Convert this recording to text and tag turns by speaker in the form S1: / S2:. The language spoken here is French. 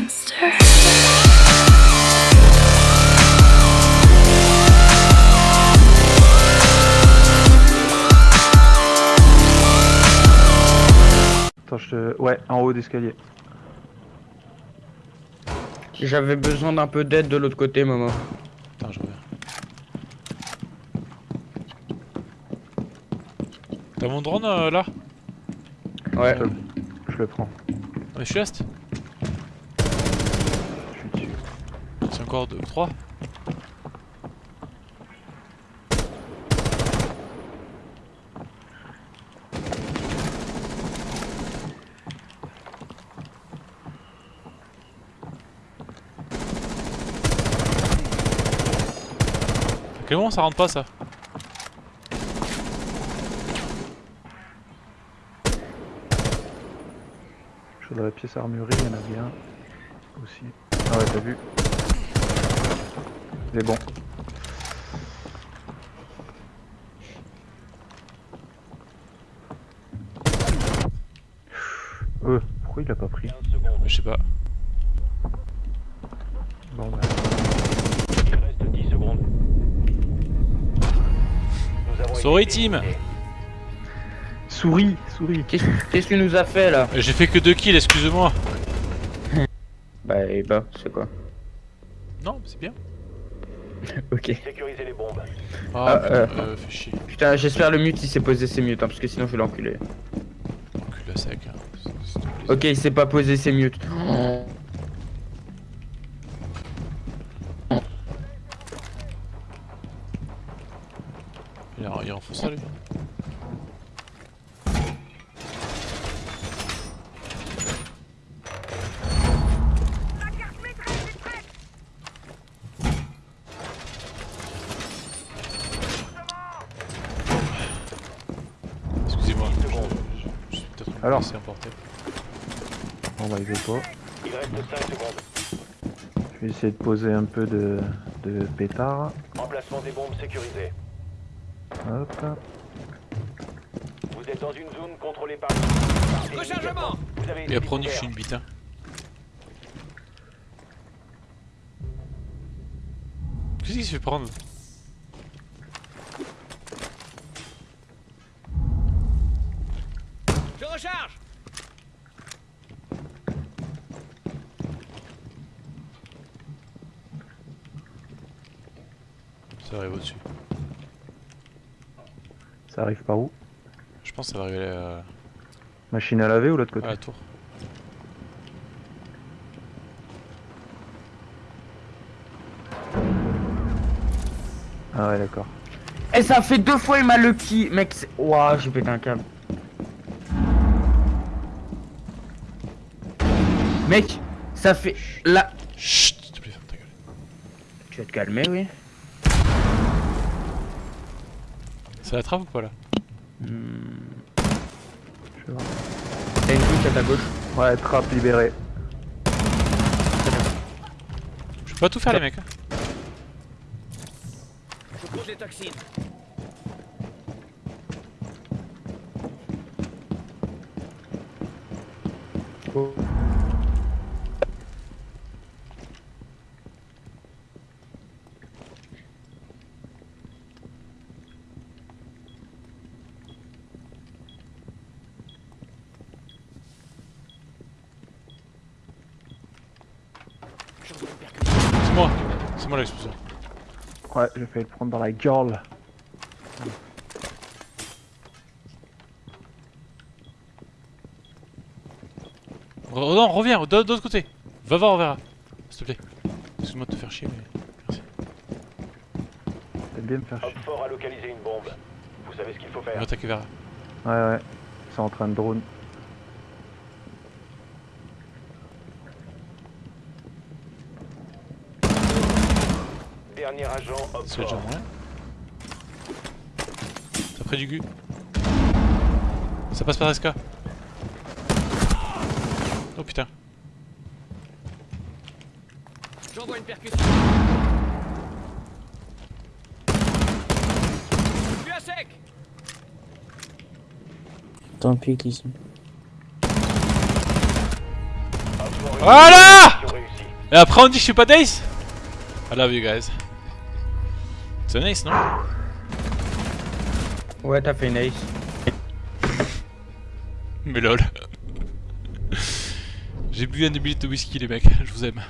S1: monster.
S2: Attends, je te... Ouais, en haut d'escalier.
S3: J'avais besoin d'un peu d'aide de l'autre côté, Momo.
S4: Attends, je reviens. T'as mon drone euh, là?
S3: Ouais.
S2: Je, je le prends.
S4: Mais je suis est
S2: Je suis dessus.
S4: C'est encore 2 3 À quel moment ça rentre pas ça
S2: Je dans la pièce armurée, il y en a bien. Aussi. Ah ouais, t'as vu Il est bon. Euh, pourquoi il l'a pas pris
S4: Je sais pas.
S2: Bon bah.
S5: Il reste 10 secondes. Nous avons
S4: Sorry,
S5: été
S4: team.
S2: Souris Souris
S3: Qu'est-ce que tu nous as fait là?
S4: Euh, J'ai fait que 2 kills, excuse-moi.
S3: Bah, et bah, c'est quoi?
S4: Non, c'est bien.
S3: Ok.
S5: Sécurisez les bombes.
S4: Ah,
S3: Ah,
S4: putain,
S3: euh.
S4: euh, fais chier.
S3: Putain, j'espère le mute il s'est posé ses mutes, hein, parce que sinon je vais l'enculer.
S4: Encule sec. Hein. C'est- c'est tout plaisir.
S3: Ok, il s'est pas posé ses mutes.
S4: Il, en- il enfonce ça lui. Excusez-moi, je, je- je suis peut-être
S2: Alors
S4: laissé emporter.
S2: Bon bah il veut pas.
S5: Il reste 5 secondes.
S2: Je vais essayer de poser un peu de, de pétard.
S5: Emplacement des bombes sécurisées.
S2: Hop.
S5: Vous êtes dans une zone contrôlée par... Rechargement Vous avez été
S4: Et après on suis une bite hein. Qu'est-ce qu'il se fait prendre
S5: Je recharge
S4: Ça arrive au-dessus.
S2: Ça arrive par où?
S4: Je pense que ça va arriver à,
S2: Machine à laver ou l'autre
S4: à
S2: côté
S4: la tour.
S2: Ah ouais d'accord.
S3: Et ça fait deux fois il m'a lucky, mec. c'est- Ouah, j'ai pété un câble. Mec, ça fait là.
S4: Chut, s'il te plaît, ferme ta gueule.
S3: Tu vas te calmer, oui.
S4: Ça la trappe ou pas là
S2: Je vais voir.
S3: T'as une touche à ta gauche.
S2: Ouais, trappe libérée.
S4: Je peux pas tout faire les mecs. hein.
S5: Je pose les toxines.
S4: C'est moi. C'est moi l'explosion.
S2: Ouais, j'ai failli le prendre dans la gueule.
S4: Oh non, reviens, de de l'autre côté. Va voir, on verra. S'il te plaît. Excuse-moi de te faire chier, mais. Merci.
S2: T'aimes bien me faire chier.
S5: Hop fort a localisé une bombe. Vous savez ce qu'il faut
S4: On va attaquer vers.
S2: Ouais, ouais. Ils sont en train de drone.
S5: Dernier agent,
S4: C'est déjà. T'as pris du gu. Ça passe par SK. Oh putain.
S5: J'envoie une percussion. Je suis à sec
S6: Tant pis qu'ils sont.
S4: Voilà Et après on dit que je suis pas d'ace I love you guys. C'est un ace, non?
S3: Ouais, t'as fait une ace.
S4: Mais lol. J'ai bu un demi de whisky les mecs, je vous aime.